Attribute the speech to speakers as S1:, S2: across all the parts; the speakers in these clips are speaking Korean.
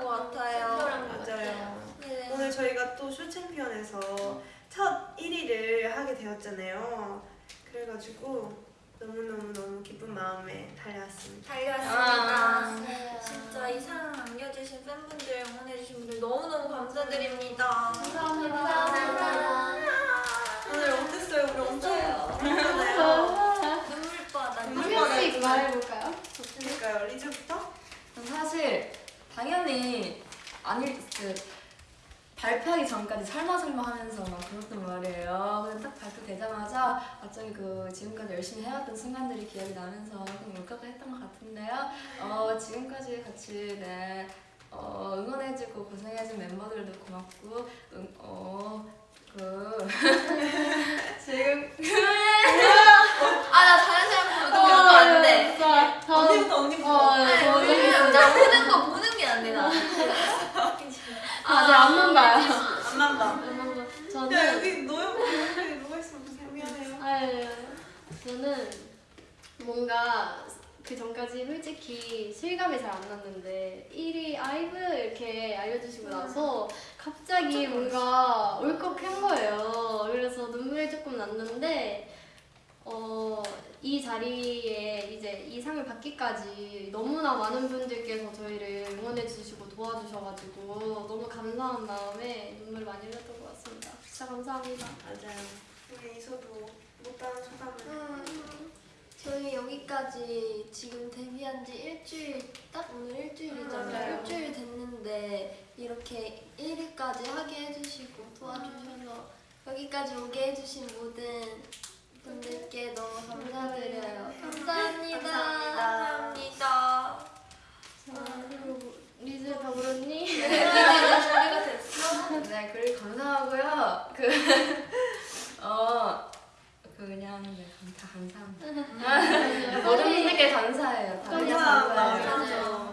S1: 것 같아요.
S2: 맞아요.
S1: 네.
S2: 오늘 저희가 또 쇼 챔피언에서 첫 1위를 하게 되었잖아요. 그래가지고 너무너무너무 기쁜 마음에 달려왔습니다.
S1: 달려왔습니다. 진짜 이 사랑 남겨주신 팬분들, 응원해주신 분들 너무너무 감사드립니다.
S3: 감사합니다.
S2: 오늘 어땠어요? 우리 엄청
S1: 재밌어요.
S2: 울었잖아요.
S1: 눈물바다.
S3: 한 명씩 말해볼까요?
S2: 그러니까요. 리즈부터?
S4: 사실 아닐 그 발표하기 전까지 설마 설마 하면서 막 그랬단 말이에요. 근데 딱 발표되자마자 갑자기 그 지금까지 열심히 해왔던 순간들이 기억이 나면서 좀 울컥했던 것 같은데요. 어, 지금까지 같이 네, 어, 응원해주고 고생해준 멤버들도 고맙고 응, 어, 그 지금
S1: 아나 다른 사람 보는 거 안 돼.
S3: 진짜. 저-
S2: 언니부터 언니부터.
S3: 어,
S1: 아니,
S3: 저는
S1: 왜냐면 나 보는 거 보는 게 안 돼, 나.
S3: 봐요.
S2: 안만 봐.
S3: 안만 봐.
S2: 야
S3: 저는
S2: 여기 여기 누가 무슨 미안해요.
S3: 아유, 저는 뭔가 그 전까지 솔직히 실감이 잘 안 났는데 1위 아이브 이렇게 알려주시고 나서 갑자기 뭔가 울컥한 거예요. 그래서 눈물이 조금 났는데 어, 이 자리에 이제 이 상을 받기까지 너무나 많은 분들께서 저희를 응원해 주시고 도와주셔가지고 너무 감사한 마음에 눈물 많이 흘렸던 것 같습니다. 진짜 감사합니다.
S2: 맞아요. 우리 이서도 못다한 소감을.
S5: 음, 저희 여기까지 지금 데뷔한 지 일주일, 딱 오늘 일주일이잖아요.
S2: 맞아요.
S5: 일주일 됐는데 이렇게 1위까지 하게 해주시고 도와주셔서 여기까지 오게 해주신 모든 분들께 너무 감사드려요. 감사합니다.
S1: 감사합니다.
S3: 자, 그리고 리즈 더불었니?
S1: 준비가 됐어?
S4: 네, 그리고 감사하고요. 그, 어, 그 그냥 네, 감- 다 감사합니다. 모든 분들께 감사해요. 다 감사해요.
S2: 감사합니다.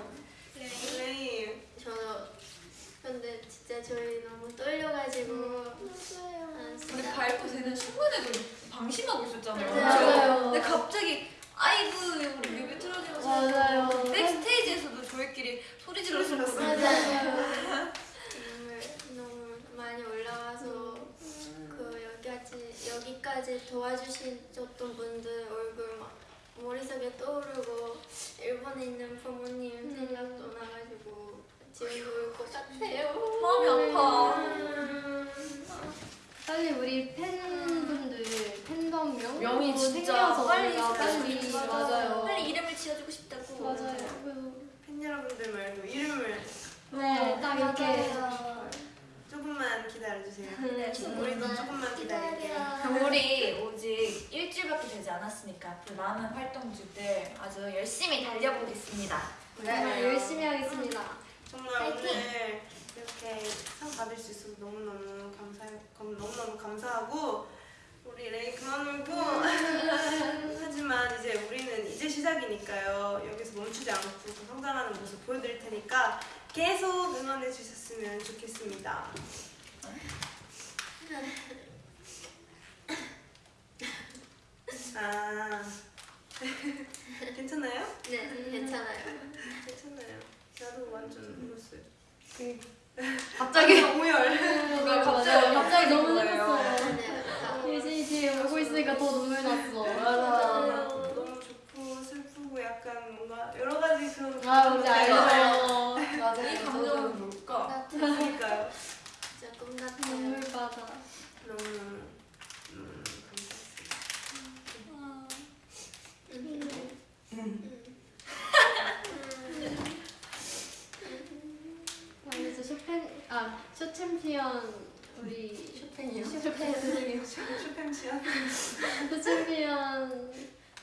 S2: 레이.
S5: 저 근데 진짜 저희 너무 떨려가지고 아,
S1: 우리
S5: 진짜
S1: 발표 되는 순간에도 방심하고 있었잖아요.
S3: 맞아요.
S1: 근데 갑자기 아이브 우리 뮤비 틀어지면서
S3: 맞아요.
S1: 백스테이지에서도 저희끼리 소리 질렀었거든요.
S5: 맞아요. 너무 많이 올라와서 그 여기까지 여기까지 도와주셨던 분들 얼굴 막 머릿속에 떠오르고 일본에 있는 부모님 생각도 나가지고 지금도 울것 같아요.
S1: 마음이 아파.
S5: 음,
S3: 빨리 우리 팬분들 팬덤 또
S4: 진짜
S3: 생겨서
S1: 빨리
S3: 빨리. 맞아요.
S1: 빨리 이름을 지어주고 싶다고.
S3: 맞아요.
S2: 팬 여러분들 말고 이름을
S3: 네, 딱 이렇게.
S2: 조금만 기다려주세요.
S1: 네,
S2: 우리도 조금만 기다릴게요.
S1: 우리 오직 일주일밖에 되지 않았으니까 앞으로 많은 활동주들 아주 열심히 달려보겠습니다.
S3: 정말 열심히 하겠습니다.
S2: 정말 오늘 이렇게 상 받을 수 있어서 너무너무 감사 감- 너무너무 감사하고 우리 레이 그만 울고 하지만 이제 우리는 이제 시작이니까요 여기서 멈추지 않고 더 성장하는 모습 보여드릴 테니까 계속 응원해 주셨으면 좋겠습니다. 아 괜찮아요?
S5: 네, 괜찮아요.
S2: 괜찮아요. 나도 완전 울었어요.
S4: 갑자기
S2: 오열.
S1: 누가
S3: 맞아요. 갑자기 너무. 슬펐어요.
S5: 네,
S3: 눈물 났어.
S4: 맞아.
S2: 너무 좋고 슬프고 약간 뭔가 여러 가지 그런
S3: 아, 뭔지 알죠.
S4: 맞아.
S1: 이 감정은 뭘까?
S2: 그러니까요.
S5: 진짜 꿈 같아요.
S3: 눈물 바다.
S2: 너무 음,
S3: 아, 이제 쇼팽 아, 쇼 챔피언 우리
S4: 쇼팽이요?
S3: 쇼팽.
S2: 쇼팽 시간.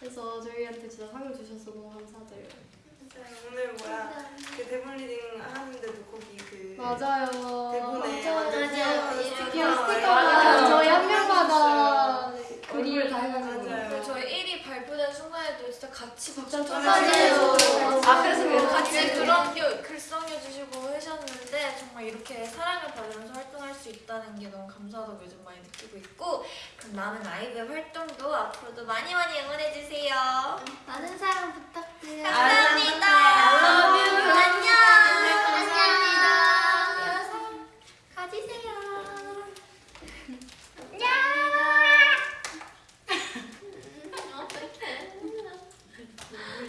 S3: 쇼 챔피언에서 저희한테 진짜 상을 주셔서 너무 감사드려요.
S2: 오늘 뭐야 그 대본 reading 하는데도 거기 그
S3: 맞아요.
S2: 대본에
S5: 맞아요. 맞아요.
S2: 스티커
S3: 스티커가
S4: 맞아요.
S3: 저희 한 명마다
S4: 얼굴 다 해가지고.
S2: 맞아요.
S1: 그리고 저희 1위 발표된 순간에도 진짜 같이 박수 쳐주시고
S3: 맞아요.
S4: 아, 그래서 그래요?
S1: 같이 그런 겨- 글썽여 주시고 하셨는데 정말 이렇게 사랑을 받으면서 활동할 수 있다는 게 너무 감사하다고 요즘 많이 느끼고 있고 그럼 남은 아이브 활동도 앞으로도 많이 많이 응원해 주세요.
S5: 많은 사랑 부탁드려요.
S1: 감사합니다.
S4: I love you.
S1: 안녕.
S5: 감사합니다.
S1: 가지세요.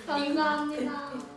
S3: 감사합니다.